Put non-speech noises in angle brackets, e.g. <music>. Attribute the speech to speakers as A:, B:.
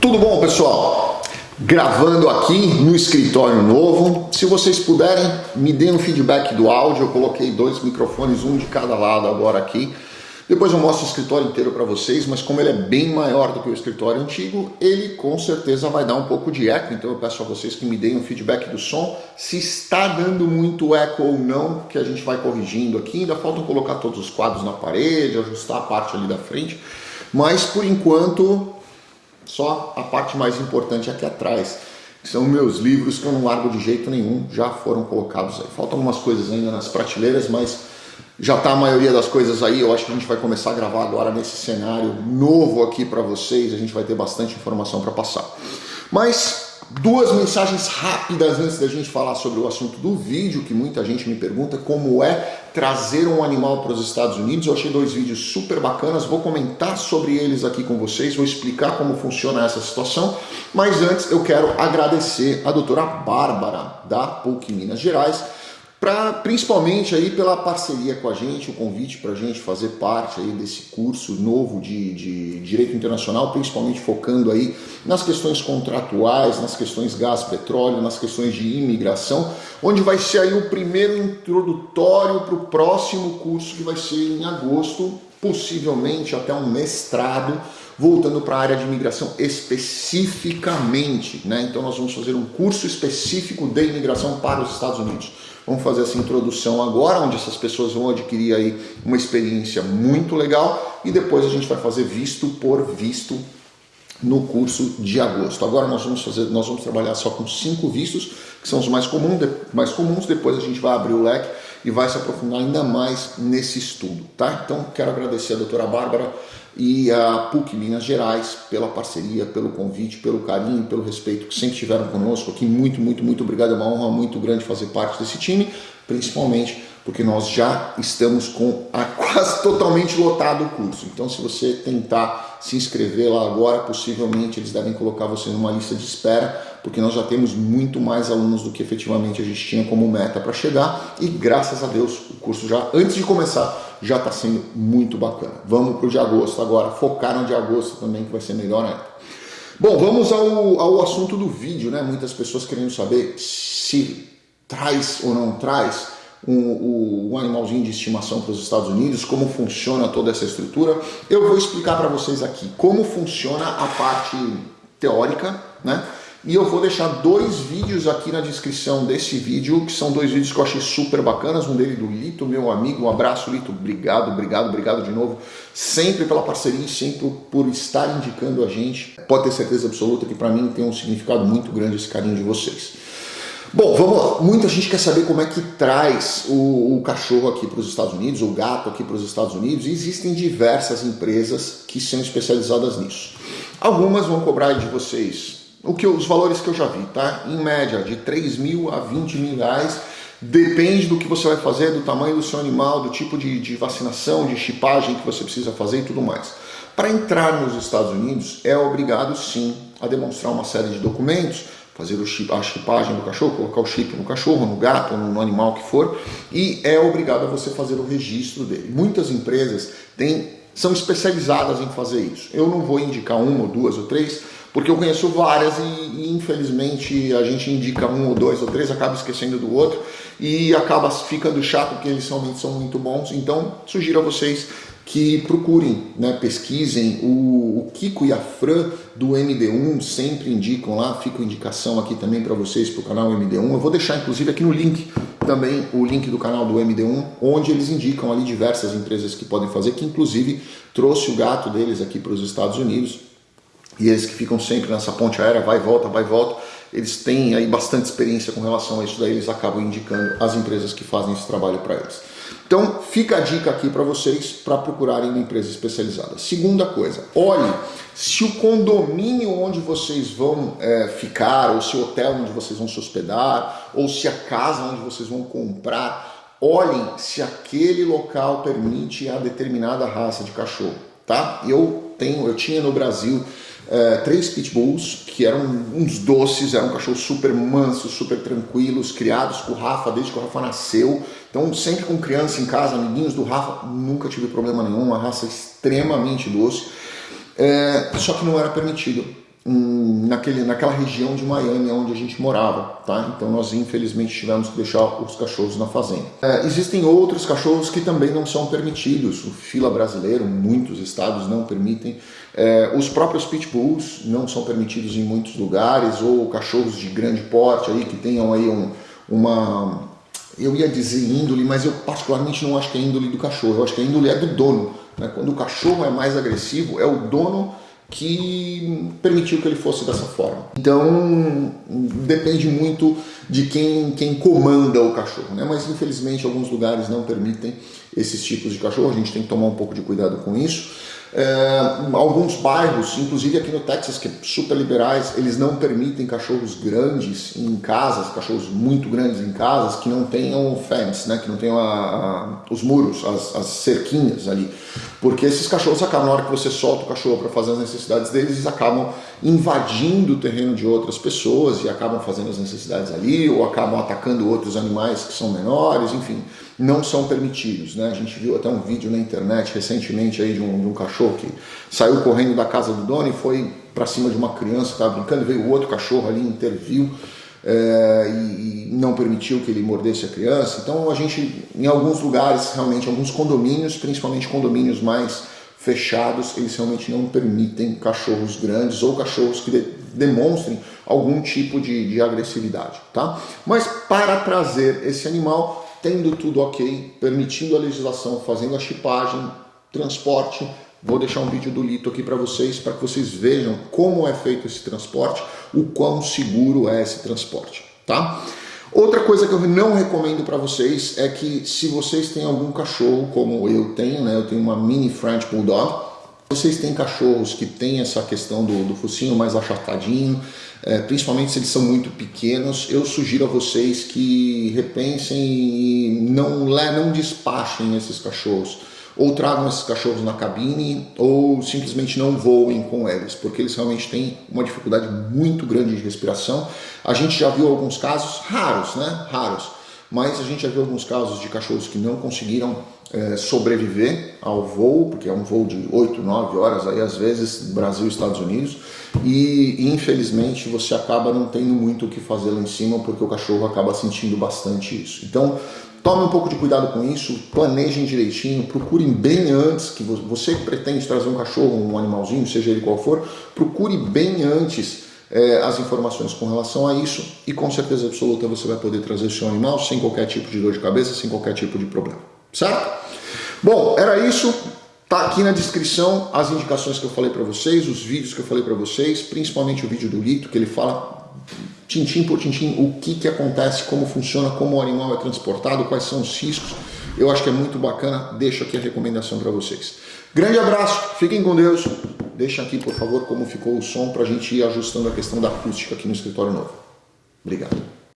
A: Tudo bom, pessoal? Gravando aqui no escritório novo. Se vocês puderem, me deem um feedback do áudio. Eu coloquei dois microfones, um de cada lado agora aqui. Depois eu mostro o escritório inteiro para vocês, mas como ele é bem maior do que o escritório antigo, ele com certeza vai dar um pouco de eco, então eu peço a vocês que me deem um feedback do som, se está dando muito eco ou não, que a gente vai corrigindo aqui, ainda faltam colocar todos os quadros na parede, ajustar a parte ali da frente, mas por enquanto só a parte mais importante aqui atrás, que são meus livros que eu não largo de jeito nenhum, já foram colocados aí. Faltam algumas coisas ainda nas prateleiras, mas já está a maioria das coisas aí, eu acho que a gente vai começar a gravar agora nesse cenário novo aqui para vocês, a gente vai ter bastante informação para passar. Mas duas mensagens rápidas antes da gente falar sobre o assunto do vídeo, que muita gente me pergunta, como é trazer um animal para os Estados Unidos. Eu achei dois vídeos super bacanas, vou comentar sobre eles aqui com vocês, vou explicar como funciona essa situação, mas antes eu quero agradecer a doutora Bárbara, da PUC Minas Gerais, Pra, principalmente aí pela parceria com a gente, o convite para a gente fazer parte aí desse curso novo de, de Direito Internacional, principalmente focando aí nas questões contratuais, nas questões gás, petróleo, nas questões de imigração, onde vai ser aí o primeiro introdutório para o próximo curso que vai ser em agosto, possivelmente até um mestrado, voltando para a área de imigração especificamente, né? Então nós vamos fazer um curso específico de imigração para os Estados Unidos. Vamos fazer essa introdução agora, onde essas pessoas vão adquirir aí uma experiência muito legal e depois a gente vai fazer visto por visto no curso de agosto. Agora nós vamos fazer, nós vamos trabalhar só com cinco vistos, que são os mais comuns, mais comuns. Depois a gente vai abrir o leque e vai se aprofundar ainda mais nesse estudo, tá? Então quero agradecer a doutora Bárbara e a PUC Minas Gerais pela parceria, pelo convite, pelo carinho, pelo respeito que sempre tiveram conosco aqui. Muito, muito, muito obrigado. É uma honra muito grande fazer parte desse time, principalmente porque nós já estamos com a <laughs> quase totalmente lotado o curso. Então, se você tentar se inscrever lá agora, possivelmente eles devem colocar você numa lista de espera, porque nós já temos muito mais alunos do que efetivamente a gente tinha como meta para chegar e graças a Deus o curso já, antes de começar, já está sendo muito bacana. Vamos para o de agosto agora, focar no de agosto também que vai ser melhor ainda. Bom, vamos ao, ao assunto do vídeo, né? Muitas pessoas querendo saber se traz ou não traz um, um animalzinho de estimação para os Estados Unidos, como funciona toda essa estrutura. Eu vou explicar para vocês aqui como funciona a parte teórica, né? E eu vou deixar dois vídeos aqui na descrição desse vídeo, que são dois vídeos que eu achei super bacanas. Um dele do Lito, meu amigo. Um abraço, Lito. Obrigado, obrigado, obrigado de novo. Sempre pela parceria e sempre por estar indicando a gente. Pode ter certeza absoluta que para mim tem um significado muito grande esse carinho de vocês. Bom, vamos lá. Muita gente quer saber como é que traz o, o cachorro aqui para os Estados Unidos, o gato aqui para os Estados Unidos, e existem diversas empresas que são especializadas nisso. Algumas vão cobrar de vocês o que, os valores que eu já vi, tá? Em média, de 3 mil a 20 mil reais, depende do que você vai fazer, do tamanho do seu animal, do tipo de, de vacinação, de chipagem que você precisa fazer e tudo mais. Para entrar nos Estados Unidos, é obrigado sim a demonstrar uma série de documentos, fazer chip, a chipagem do cachorro, colocar o chip no cachorro, no gato, no, no, animal que for, e é obrigado a você fazer o registro dele. Muitas empresas têm, são especializadas em fazer isso. Eu não vou indicar uma ou duas ou três, porque eu conheço várias e, e, infelizmente a gente indica um ou dois ou três, acaba esquecendo do outro e acaba ficando chato porque eles realmente são muito bons. Então sugiro a vocês que procurem, né, pesquisem. O, o, Kiko e a Fran do MD1 sempre indicam lá, fica indicação aqui também para vocês para o canal MD1. Eu vou deixar inclusive aqui no link também o link do canal do MD1, onde eles indicam ali diversas empresas que podem fazer, que inclusive trouxe o gato deles aqui para os Estados Unidos. E eles que ficam sempre nessa ponte aérea, vai e volta, vai e volta, eles têm aí bastante experiência com relação a isso, daí eles acabam indicando as empresas que fazem esse trabalho para eles. Então, fica a dica aqui para vocês para procurarem uma empresa especializada. Segunda coisa, olhe se o condomínio onde vocês vão é, ficar, ou se o hotel onde vocês vão se hospedar, ou se a casa onde vocês vão comprar, olhem se aquele local permite a determinada raça de cachorro, tá? Eu tenho, eu tinha no Brasil é, três pitbulls, que eram uns doces, eram cachorros super mansos, super tranquilos, criados com o Rafa desde que o Rafa nasceu. Então, sempre com criança em casa, amiguinhos do Rafa, nunca tive problema nenhum, uma raça extremamente doce. É, só que não era permitido naquele, naquela região de Miami onde a gente morava, tá? Então nós infelizmente tivemos que deixar os cachorros na fazenda. É, existem outros cachorros que também não são permitidos. O fila brasileiro, muitos estados não permitem. É, os próprios pitbulls não são permitidos em muitos lugares, ou cachorros de grande porte aí que tenham aí um, uma eu ia dizer índole, mas eu particularmente não acho que é índole do cachorro, eu acho que a índole é do dono. Né? Quando o cachorro é mais agressivo, é o dono que permitiu que ele fosse dessa forma. Então depende muito de quem, quem comanda o cachorro, né? mas infelizmente alguns lugares não permitem esses tipos de cachorro, a gente tem que tomar um pouco de cuidado com isso. É, alguns bairros, inclusive aqui no Texas, que é super liberais, eles não permitem cachorros grandes em casas, cachorros muito grandes em casas, que não tenham fence, né, que não tenham a, a, os muros, as, as, cerquinhas ali. Porque esses cachorros na hora que você solta o cachorro para fazer as necessidades deles, eles acabam invadindo o terreno de outras pessoas e acabam fazendo as necessidades ali, ou acabam atacando outros animais que são menores, enfim não são permitidos. Né? A gente viu até um vídeo na internet recentemente aí de um, de um cachorro que saiu correndo da casa do dono e foi para cima de uma criança que estava brincando, veio outro cachorro ali, interviu é, e, e, não permitiu que ele mordesse a criança. Então a gente, em alguns lugares, realmente, alguns condomínios, principalmente condomínios mais fechados, eles realmente não permitem cachorros grandes ou cachorros que de, demonstrem algum tipo de, de agressividade, tá? Mas para trazer esse animal tendo tudo ok, permitindo a legislação, fazendo a chipagem, transporte, vou deixar um vídeo do Lito aqui para vocês, para que vocês vejam como é feito esse transporte, o quão seguro é esse transporte, tá? Outra coisa que eu não recomendo para vocês é que se vocês têm algum cachorro, como eu tenho, né, eu tenho uma mini French Bulldog, vocês têm cachorros que têm essa questão do, do focinho mais achatadinho, é, principalmente se eles são muito pequenos, eu sugiro a vocês que repensem e não, não despachem esses cachorros. Ou tragam esses cachorros na cabine, ou simplesmente não voem com eles, porque eles realmente têm uma dificuldade muito grande de respiração. A gente já viu alguns casos raros, né? Raros mas a gente já viu alguns casos de cachorros que não conseguiram é, sobreviver ao voo, porque é um voo de 8, 9 horas, aí às vezes Brasil e Estados Unidos, e infelizmente você acaba não tendo muito o que fazer lá em cima, porque o cachorro acaba sentindo bastante isso. Então, tome um pouco de cuidado com isso, planejem direitinho, procurem bem antes, que você pretende trazer um cachorro, um animalzinho, seja ele qual for, procure bem antes é, as informações com relação a isso e com certeza absoluta você vai poder trazer seu animal sem qualquer tipo de dor de cabeça, sem qualquer tipo de problema, certo? Bom, era isso. Tá aqui na descrição as indicações que eu falei para vocês, os vídeos que eu falei para vocês, principalmente o vídeo do Lito, que ele fala tintim por tintim o que, que acontece, como funciona, como o animal é transportado, quais são os riscos. Eu acho que é muito bacana, deixo aqui a recomendação para vocês. Grande abraço, fiquem com Deus. Deixa aqui, por favor, como ficou o som para a gente ir ajustando a questão da acústica aqui no escritório novo. Obrigado.